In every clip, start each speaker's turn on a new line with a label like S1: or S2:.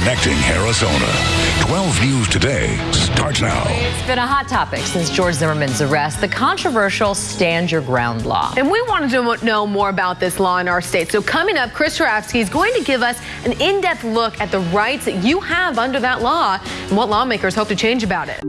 S1: Connecting Arizona. 12 News Today starts now.
S2: It's been a hot topic since George Zimmerman's arrest, the controversial Stand Your Ground law.
S3: And we wanted to know more about this law in our state. So coming up, Chris Jarafsky is going to give us an in-depth look at the rights that you have under that law and what lawmakers hope to change about it.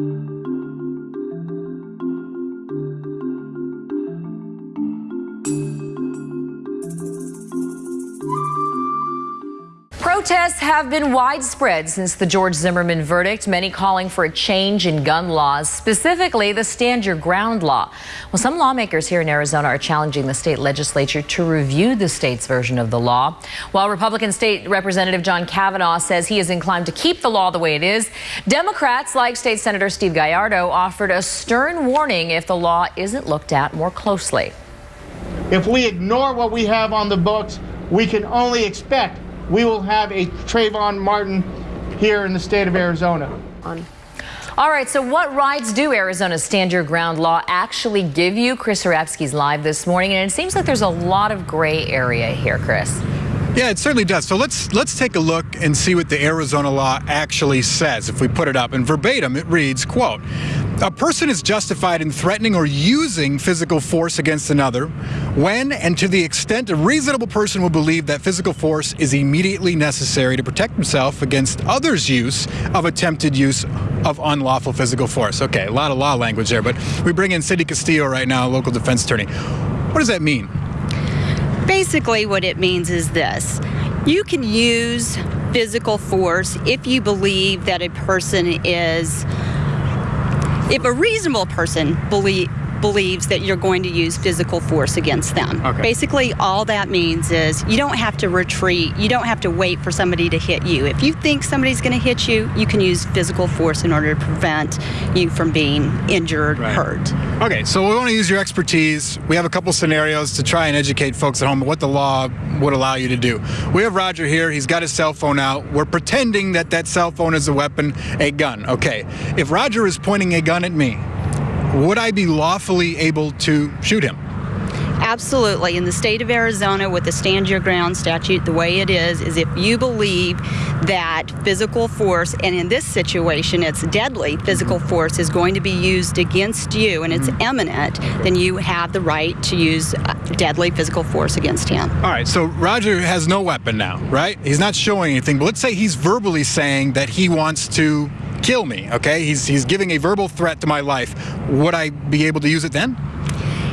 S2: Protests have been widespread since the George Zimmerman verdict, many calling for a change in gun laws, specifically the Stand Your Ground law. Well, some lawmakers here in Arizona are challenging the state legislature to review the state's version of the law. While Republican State Representative John Kavanagh says he is inclined to keep the law the way it is, Democrats like State Senator Steve Gallardo offered a stern warning if the law isn't looked at more closely.
S4: If we ignore what we have on the books, we can only expect we will have a Trayvon Martin here in the state of Arizona.
S2: All right, so what rights do Arizona's Stand Your Ground law actually give you? Chris Jarafsky's live this morning, and it seems like there's a lot of gray area here, Chris.
S5: Yeah, it certainly does. So let's let's take a look and see what the Arizona law actually says. If we put it up in verbatim, it reads, quote, a person is justified in threatening or using physical force against another when and to the extent a reasonable person will believe that physical force is immediately necessary to protect himself against others' use of attempted use of unlawful physical force. Okay, a lot of law language there, but we bring in Cindy Castillo right now, local defense attorney. What does that mean?
S6: Basically, what it means is this you can use physical force if you believe that a person is, if a reasonable person believe, believes that you're going to use physical force against them.
S5: Okay.
S6: Basically, all that means is you don't have to retreat. You don't have to wait for somebody to hit you. If you think somebody's going to hit you, you can use physical force in order to prevent you from being injured,
S5: Right.
S6: hurt.
S5: Okay, so we want to use your expertise. We have a couple scenarios to try and educate folks at home what the law would allow you to do. We have Roger here. He's got his cell phone out. We're pretending that that cell phone is a weapon, a gun. Okay, if Roger is pointing a gun at me, would I be lawfully able to shoot him?
S6: Absolutely. In the state of Arizona, with the Stand Your Ground statute, the way it is, is if you believe that physical force, and in this situation, it's deadly physical force, is going to be used against you and it's imminent, then you have the right to use uh, deadly physical force against him.
S5: All right, so Roger has no weapon now, right? He's not showing anything, but let's say he's verbally saying that he wants to kill me, okay? He's, he's giving a verbal threat to my life. Would I be able to use it then?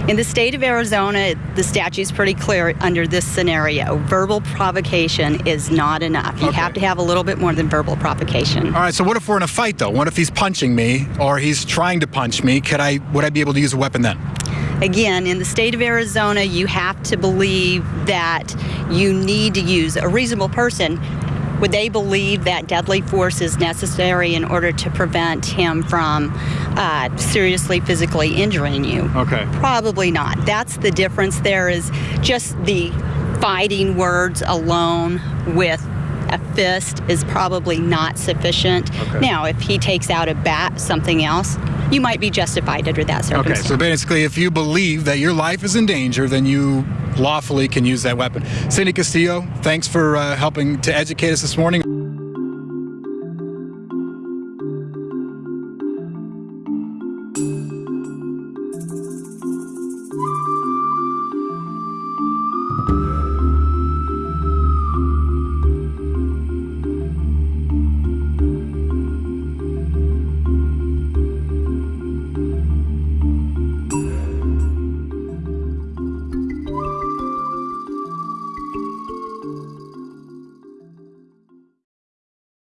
S6: In the state of Arizona, the statute's pretty clear under this scenario. Verbal provocation is not enough. You
S5: Okay.
S6: have to have a little bit more than verbal provocation.
S5: All right, so what if we're in a fight though? What if he's punching me or he's trying to punch me? Could I would I be able to use a weapon then?
S6: Again, in the state of Arizona, you have to believe that you need to use a reasonable person. Would they believe that deadly force is necessary in order to prevent him from uh, seriously physically injuring you?
S5: Okay.
S6: Probably not. That's the difference. There is just the fighting words alone with a fist is probably not sufficient.
S5: Okay.
S6: Now, if he takes out a bat, something else, you might be justified under that circumstance.
S5: Okay, so basically if you believe that your life is in danger, then you lawfully can use that weapon. Cindy Castillo, thanks for uh, helping to educate us this morning.